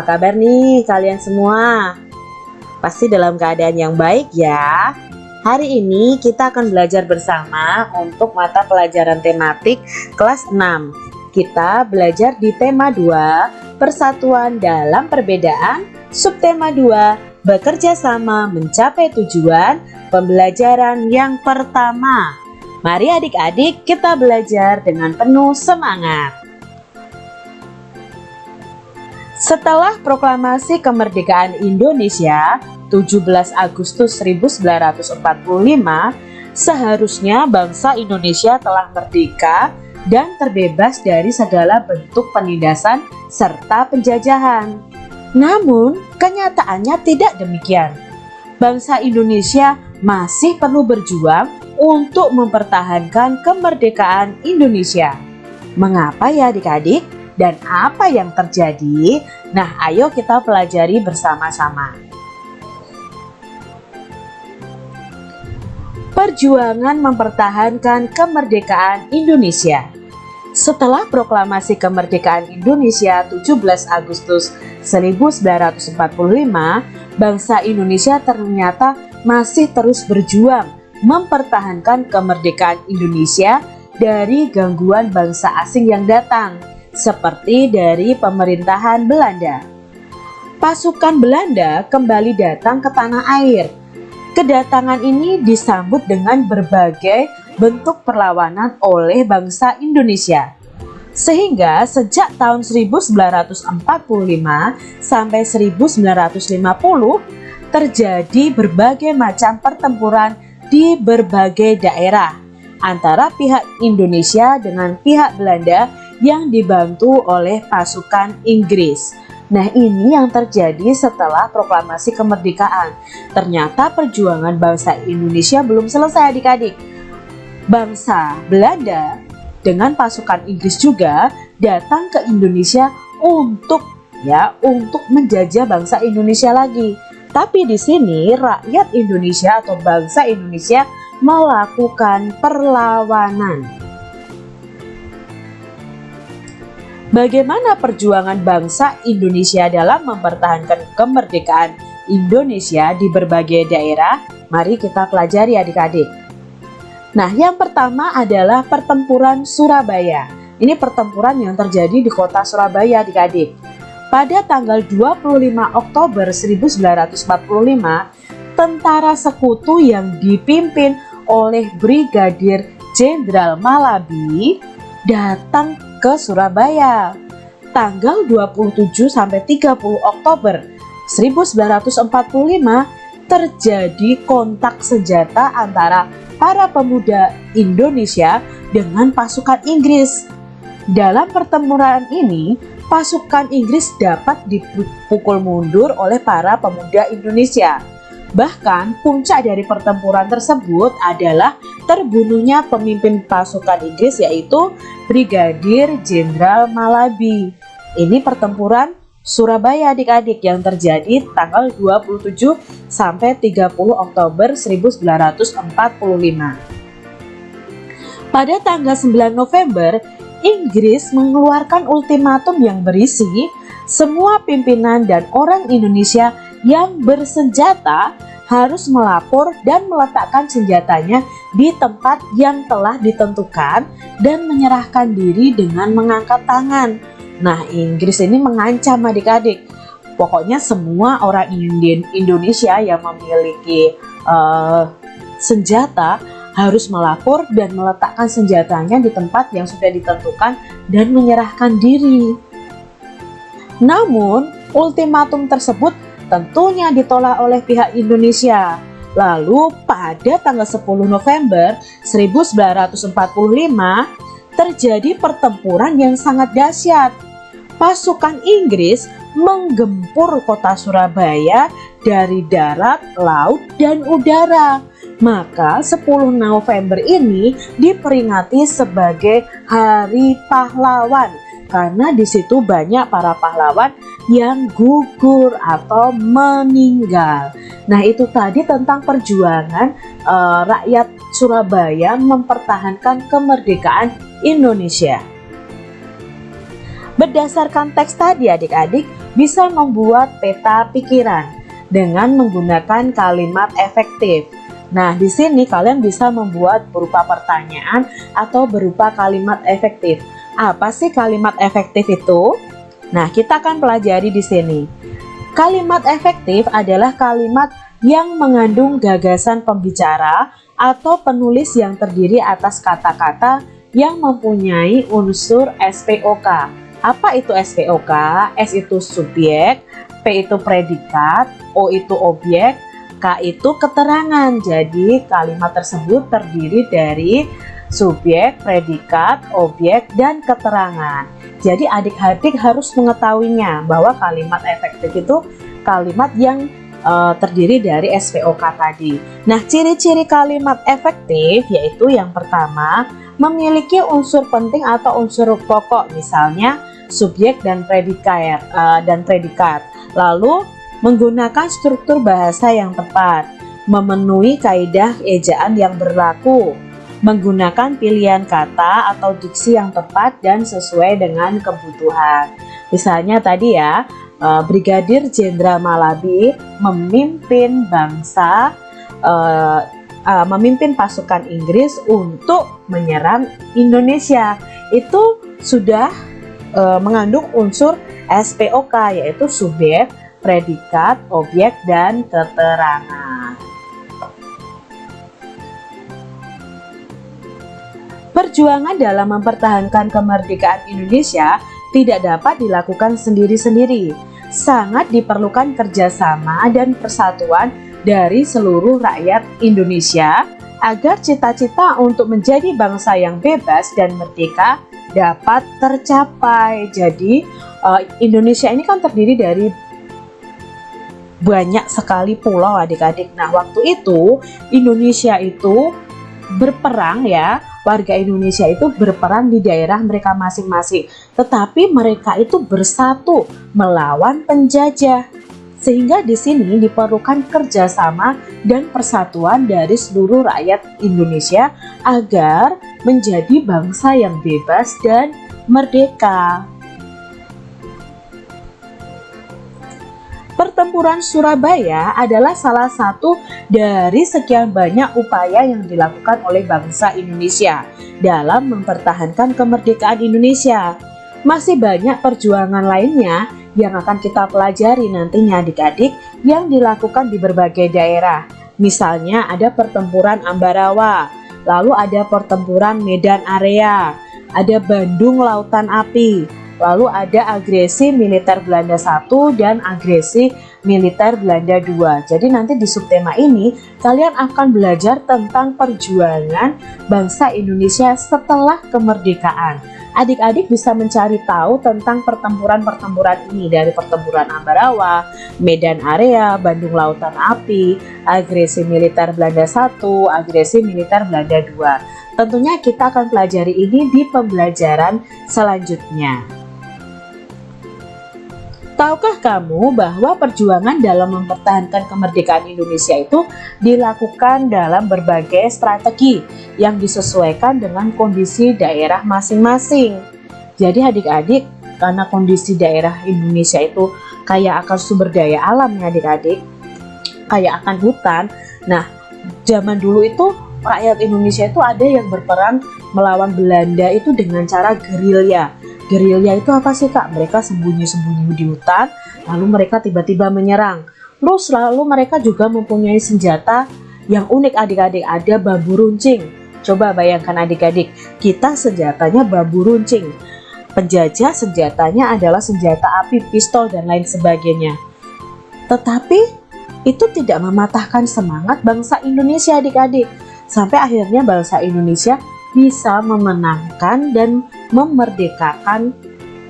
Apa kabar nih kalian semua? Pasti dalam keadaan yang baik ya. Hari ini kita akan belajar bersama untuk mata pelajaran tematik kelas 6. Kita belajar di tema 2, persatuan dalam perbedaan, subtema 2, bekerja sama mencapai tujuan, pembelajaran yang pertama. Mari adik-adik kita belajar dengan penuh semangat. Setelah proklamasi kemerdekaan Indonesia 17 Agustus 1945, seharusnya bangsa Indonesia telah merdeka dan terbebas dari segala bentuk penindasan serta penjajahan. Namun, kenyataannya tidak demikian. Bangsa Indonesia masih perlu berjuang untuk mempertahankan kemerdekaan Indonesia. Mengapa ya adik-adik? Dan apa yang terjadi? Nah, ayo kita pelajari bersama-sama. Perjuangan mempertahankan kemerdekaan Indonesia Setelah proklamasi kemerdekaan Indonesia 17 Agustus 1945, bangsa Indonesia ternyata masih terus berjuang mempertahankan kemerdekaan Indonesia dari gangguan bangsa asing yang datang seperti dari pemerintahan Belanda. Pasukan Belanda kembali datang ke tanah air. Kedatangan ini disambut dengan berbagai bentuk perlawanan oleh bangsa Indonesia. Sehingga sejak tahun 1945 sampai 1950 terjadi berbagai macam pertempuran di berbagai daerah antara pihak Indonesia dengan pihak Belanda yang dibantu oleh pasukan Inggris. Nah ini yang terjadi setelah proklamasi kemerdekaan. Ternyata perjuangan bangsa Indonesia belum selesai adik-adik. Bangsa Belanda dengan pasukan Inggris juga datang ke Indonesia untuk ya untuk menjajah bangsa Indonesia lagi. Tapi di sini rakyat Indonesia atau bangsa Indonesia melakukan perlawanan. Bagaimana perjuangan bangsa Indonesia dalam mempertahankan kemerdekaan Indonesia di berbagai daerah? Mari kita pelajari adik-adik. Nah, yang pertama adalah pertempuran Surabaya. Ini pertempuran yang terjadi di kota Surabaya adik-adik. Pada tanggal 25 Oktober 1945, tentara sekutu yang dipimpin oleh Brigadir Jenderal Malabi datang ke Surabaya. Tanggal 27 sampai 30 Oktober 1945 terjadi kontak senjata antara para pemuda Indonesia dengan pasukan Inggris. Dalam pertempuran ini, pasukan Inggris dapat dipukul mundur oleh para pemuda Indonesia. Bahkan puncak dari pertempuran tersebut adalah terbunuhnya pemimpin pasukan Inggris yaitu Brigadir Jenderal Malabi. Ini pertempuran Surabaya adik-adik yang terjadi tanggal 27 sampai 30 Oktober 1945. Pada tanggal 9 November, Inggris mengeluarkan ultimatum yang berisi semua pimpinan dan orang Indonesia yang bersenjata harus melapor dan meletakkan senjatanya di tempat yang telah ditentukan dan menyerahkan diri dengan mengangkat tangan. Nah, Inggris ini mengancam adik-adik. Pokoknya semua orang Indonesia yang memiliki uh, senjata harus melapor dan meletakkan senjatanya di tempat yang sudah ditentukan dan menyerahkan diri. Namun, ultimatum tersebut tentunya ditolak oleh pihak Indonesia. Lalu pada tanggal 10 November 1945 terjadi pertempuran yang sangat dahsyat. Pasukan Inggris menggempur kota Surabaya dari darat, laut, dan udara. Maka 10 November ini diperingati sebagai Hari Pahlawan karena di situ banyak para pahlawan yang gugur atau meninggal. Nah, itu tadi tentang perjuangan uh, rakyat Surabaya mempertahankan kemerdekaan Indonesia. Berdasarkan teks tadi adik-adik, bisa membuat peta pikiran dengan menggunakan kalimat efektif. Nah, di sini kalian bisa membuat berupa pertanyaan atau berupa kalimat efektif. Apa sih kalimat efektif itu? Nah, kita akan pelajari di sini. Kalimat efektif adalah kalimat yang mengandung gagasan pembicara atau penulis yang terdiri atas kata-kata yang mempunyai unsur SPOK. Apa itu SPOK? S itu subjek, P itu predikat, O itu objek, K itu keterangan. Jadi kalimat tersebut terdiri dari subjek, predikat, objek, dan keterangan. Jadi adik-adik harus mengetahuinya bahwa kalimat efektif itu kalimat yang uh, terdiri dari SPOK tadi. Nah, ciri-ciri kalimat efektif yaitu yang pertama, memiliki unsur penting atau unsur pokok, misalnya subjek dan predikat uh, dan predikat. Lalu menggunakan struktur bahasa yang tepat, memenuhi kaidah ejaan yang berlaku, menggunakan pilihan kata atau diksi yang tepat dan sesuai dengan kebutuhan. Misalnya tadi ya, eh, Brigadir Jenderal Malabi memimpin bangsa, uh, uh, memimpin pasukan Inggris untuk menyerang Indonesia. Itu sudah mengandung unsur SPOK yaitu subjek, predikat, objek, dan keterangan. Perjuangan dalam mempertahankan kemerdekaan Indonesia tidak dapat dilakukan sendiri-sendiri. Sangat diperlukan kerjasama dan persatuan dari seluruh rakyat Indonesia agar cita-cita untuk menjadi bangsa yang bebas dan merdeka dapat tercapai. Jadi uh, Indonesia ini kan terdiri dari banyak sekali pulau adik-adik. Nah waktu itu Indonesia itu berperang ya warga Indonesia itu berperan di daerah mereka masing-masing, tetapi mereka itu bersatu melawan penjajah. Sehingga di sini diperlukan kerjasama dan persatuan dari seluruh rakyat Indonesia agar menjadi bangsa yang bebas dan merdeka. Pertempuran Surabaya adalah salah satu dari sekian banyak upaya yang dilakukan oleh bangsa Indonesia dalam mempertahankan kemerdekaan Indonesia. Masih banyak perjuangan lainnya yang akan kita pelajari nantinya adik-adik yang dilakukan di berbagai daerah. Misalnya ada pertempuran Ambarawa, lalu ada pertempuran Medan Area, ada Bandung Lautan Api, Lalu ada agresi militer Belanda 1 dan agresi militer Belanda 2. Jadi nanti di subtema ini kalian akan belajar tentang perjuangan bangsa Indonesia setelah kemerdekaan. Adik-adik bisa mencari tahu tentang pertempuran-pertempuran ini dari pertempuran Ambarawa, Medan Area, Bandung Lautan Api, agresi militer Belanda 1, agresi militer Belanda 2. Tentunya kita akan pelajari ini di pembelajaran selanjutnya. Tahukah kamu bahwa perjuangan dalam mempertahankan kemerdekaan Indonesia itu dilakukan dalam berbagai strategi yang disesuaikan dengan kondisi daerah masing-masing. Jadi adik-adik, karena kondisi daerah Indonesia itu kaya akan sumber daya alam ya adik-adik, kaya akan hutan. Nah, zaman dulu itu rakyat Indonesia itu ada yang berperan melawan Belanda itu dengan cara gerilya Gerilya itu apa sih kak? Mereka sembunyi-sembunyi di hutan, lalu mereka tiba-tiba menyerang. Terus lalu mereka juga mempunyai senjata yang unik adik-adik, ada bambu runcing. Coba bayangkan adik-adik, kita senjatanya bambu runcing. Penjajah senjatanya adalah senjata api, pistol, dan lain sebagainya. Tetapi itu tidak mematahkan semangat bangsa Indonesia adik-adik. Sampai akhirnya bangsa Indonesia bisa memenangkan dan memerdekakan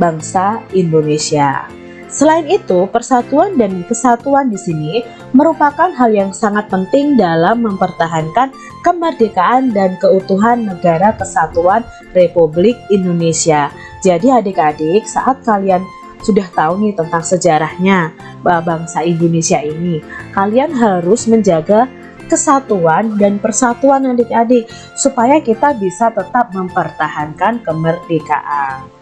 bangsa Indonesia. Selain itu, persatuan dan kesatuan di sini merupakan hal yang sangat penting dalam mempertahankan kemerdekaan dan keutuhan negara kesatuan Republik Indonesia. Jadi adik-adik, saat kalian sudah tahu nih tentang sejarahnya bangsa Indonesia ini, kalian harus menjaga kesatuan dan persatuan adik-adik supaya kita bisa tetap mempertahankan kemerdekaan.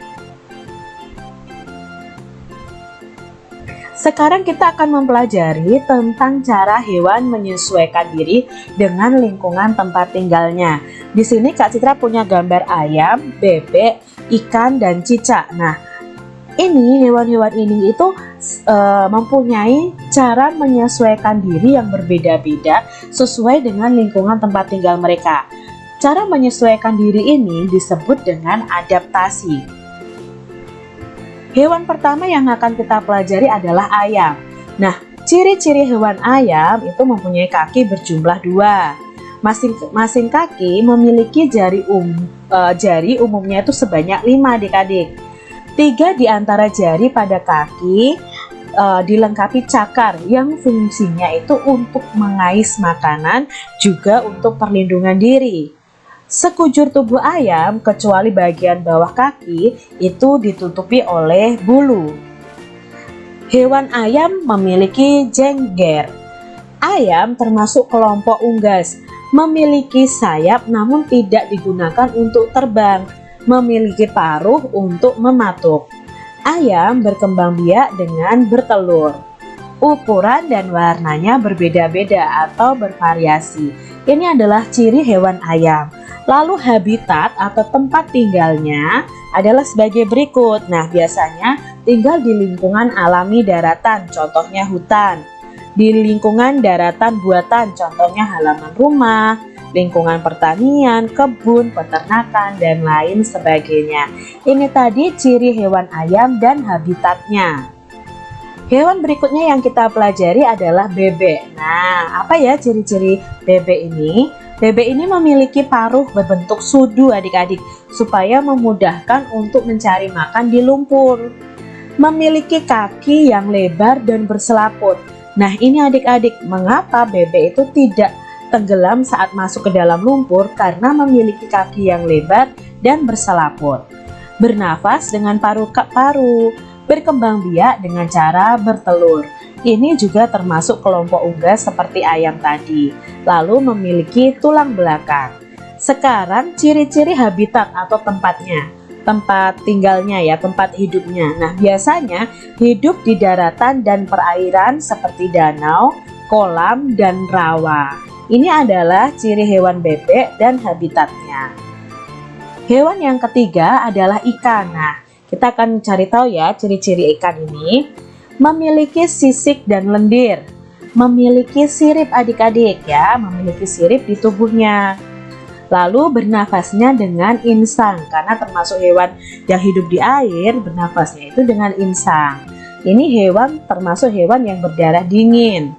Sekarang kita akan mempelajari tentang cara hewan menyesuaikan diri dengan lingkungan tempat tinggalnya. Di sini Kak Citra punya gambar ayam, bebek, ikan, dan cicak. Nah, ini hewan-hewan ini itu e, mempunyai cara menyesuaikan diri yang berbeda-beda sesuai dengan lingkungan tempat tinggal mereka. Cara menyesuaikan diri ini disebut dengan adaptasi. Hewan pertama yang akan kita pelajari adalah ayam. Nah, ciri-ciri hewan ayam itu mempunyai kaki berjumlah dua. Masing-masing kaki memiliki jari um, uh, jari umumnya itu sebanyak lima adik-adik. Tiga di antara jari pada kaki uh, dilengkapi cakar yang fungsinya itu untuk mengais makanan juga untuk perlindungan diri. Sekujur tubuh ayam, kecuali bagian bawah kaki, itu ditutupi oleh bulu. Hewan ayam memiliki jengger. Ayam termasuk kelompok unggas, memiliki sayap namun tidak digunakan untuk terbang, memiliki paruh untuk mematuk. Ayam berkembang biak dengan bertelur. Ukuran dan warnanya berbeda-beda atau bervariasi. Ini adalah ciri hewan ayam. Lalu habitat atau tempat tinggalnya adalah sebagai berikut. Nah, biasanya tinggal di lingkungan alami daratan, contohnya hutan. Di lingkungan daratan buatan, contohnya halaman rumah, lingkungan pertanian, kebun, peternakan, dan lain sebagainya. Ini tadi ciri hewan ayam dan habitatnya. Hewan berikutnya yang kita pelajari adalah bebek. Nah, apa ya ciri-ciri bebek ini? Bebek ini memiliki paruh berbentuk sudu adik-adik supaya memudahkan untuk mencari makan di lumpur. Memiliki kaki yang lebar dan berselaput. Nah ini adik-adik mengapa bebek itu tidak tenggelam saat masuk ke dalam lumpur karena memiliki kaki yang lebar dan berselaput. Bernafas dengan paru-paru, berkembang biak dengan cara bertelur. Ini juga termasuk kelompok unggas seperti ayam tadi, lalu memiliki tulang belakang. Sekarang ciri-ciri habitat atau tempatnya, tempat tinggalnya ya, tempat hidupnya. Nah biasanya hidup di daratan dan perairan seperti danau, kolam, dan rawa. Ini adalah ciri hewan bebek dan habitatnya. Hewan yang ketiga adalah ikan. Nah, kita akan cari tahu ya ciri-ciri ikan ini memiliki sisik dan lendir, memiliki sirip adik-adik ya, memiliki sirip di tubuhnya. Lalu bernafasnya dengan insang karena termasuk hewan yang hidup di air, bernafasnya itu dengan insang. Ini hewan termasuk hewan yang berdarah dingin.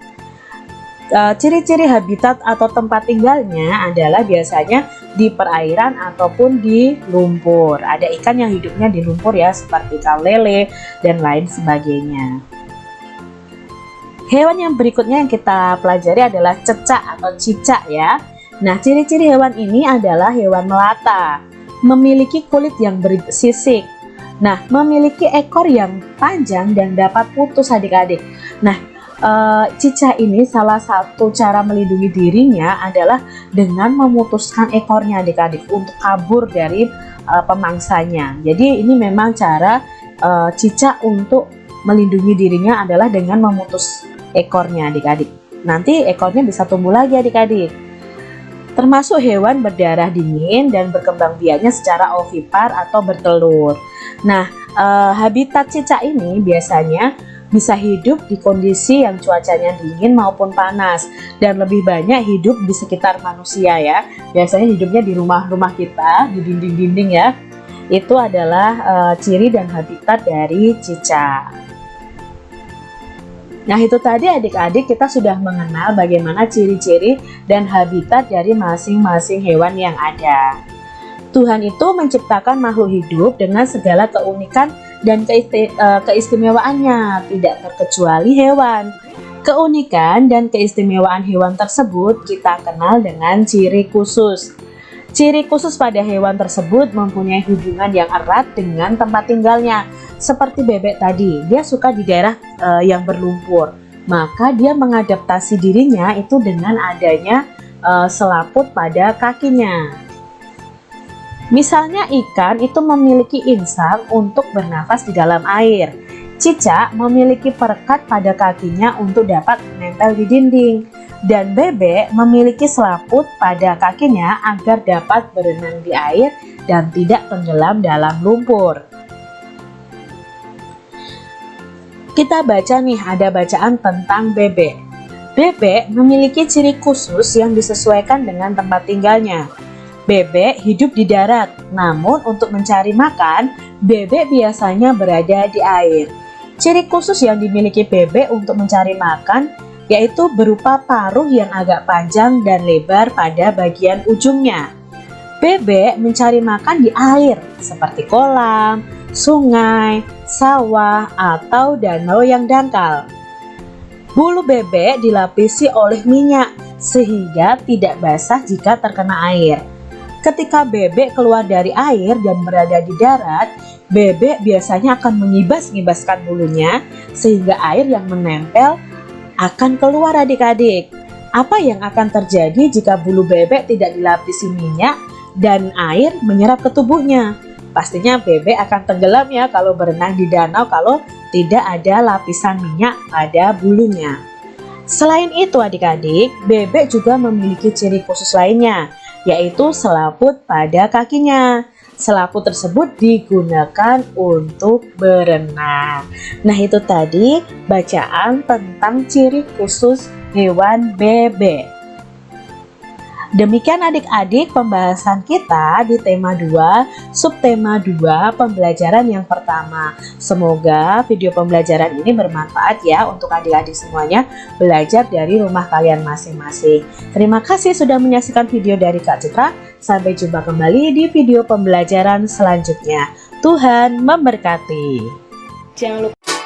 E, ciri-ciri habitat atau tempat tinggalnya adalah biasanya di perairan ataupun di lumpur. Ada ikan yang hidupnya di lumpur ya seperti ikan lele dan lain sebagainya. Hewan yang berikutnya yang kita pelajari adalah cecak atau cicak ya. Nah, ciri-ciri hewan ini adalah hewan melata, memiliki kulit yang bersisik. Nah, memiliki ekor yang panjang dan dapat putus adik-adik. Nah, e, cicak ini salah satu cara melindungi dirinya adalah dengan memutuskan ekornya adik-adik untuk kabur dari e, pemangsanya. Jadi ini memang cara e, cicak untuk melindungi dirinya adalah dengan memutus ekornya adik-adik. Nanti ekornya bisa tumbuh lagi adik-adik. Termasuk hewan berdarah dingin dan berkembang biaknya secara ovipar atau bertelur. Nah, eh, habitat cicak ini biasanya bisa hidup di kondisi yang cuacanya dingin maupun panas dan lebih banyak hidup di sekitar manusia ya. Biasanya hidupnya di rumah-rumah kita, di dinding-dinding ya. Itu adalah uh, ciri dan habitat dari cicak. Nah itu tadi adik-adik kita sudah mengenal bagaimana ciri-ciri dan habitat dari masing-masing hewan yang ada. Tuhan itu menciptakan makhluk hidup dengan segala keunikan dan e, keistimewaannya, tidak terkecuali hewan. Keunikan dan keistimewaan hewan tersebut kita kenal dengan ciri khusus. Ciri khusus pada hewan tersebut mempunyai hubungan yang erat dengan tempat tinggalnya, seperti bebek tadi, dia suka di daerah uh, yang berlumpur. Maka dia mengadaptasi dirinya itu dengan adanya uh, selaput pada kakinya. Misalnya ikan itu memiliki insang untuk bernafas di dalam air. Cicak memiliki perekat pada kakinya untuk dapat menempel di dinding dan bebek memiliki selaput pada kakinya agar dapat berenang di air dan tidak tenggelam dalam lumpur. Kita baca nih ada bacaan tentang bebek. Bebek memiliki ciri khusus yang disesuaikan dengan tempat tinggalnya. Bebek hidup di darat, namun untuk mencari makan, bebek biasanya berada di air. Ciri khusus yang dimiliki bebek untuk mencari makan yaitu berupa paruh yang agak panjang dan lebar pada bagian ujungnya. Bebek mencari makan di air seperti kolam, sungai, sawah, atau danau yang dangkal. Bulu bebek dilapisi oleh minyak sehingga tidak basah jika terkena air. Ketika bebek keluar dari air dan berada di darat, bebek biasanya akan mengibas-ngibaskan bulunya sehingga air yang menempel akan keluar adik-adik. Apa yang akan terjadi jika bulu bebek tidak dilapisi minyak dan air menyerap ke tubuhnya? Pastinya bebek akan tenggelam ya kalau berenang di danau kalau tidak ada lapisan minyak pada bulunya. Selain itu adik-adik, bebek juga memiliki ciri khusus lainnya, yaitu selaput pada kakinya. Selaput tersebut digunakan untuk berenang. Nah itu tadi bacaan tentang ciri khusus hewan bebek. Demikian adik-adik pembahasan kita di tema 2, subtema 2 pembelajaran yang pertama. Semoga video pembelajaran ini bermanfaat ya untuk adik-adik semuanya belajar dari rumah kalian masing-masing. Terima kasih sudah menyaksikan video dari Kak Citra. Sampai jumpa kembali di video pembelajaran selanjutnya. Tuhan memberkati. Jangan lupa